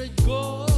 straight gold.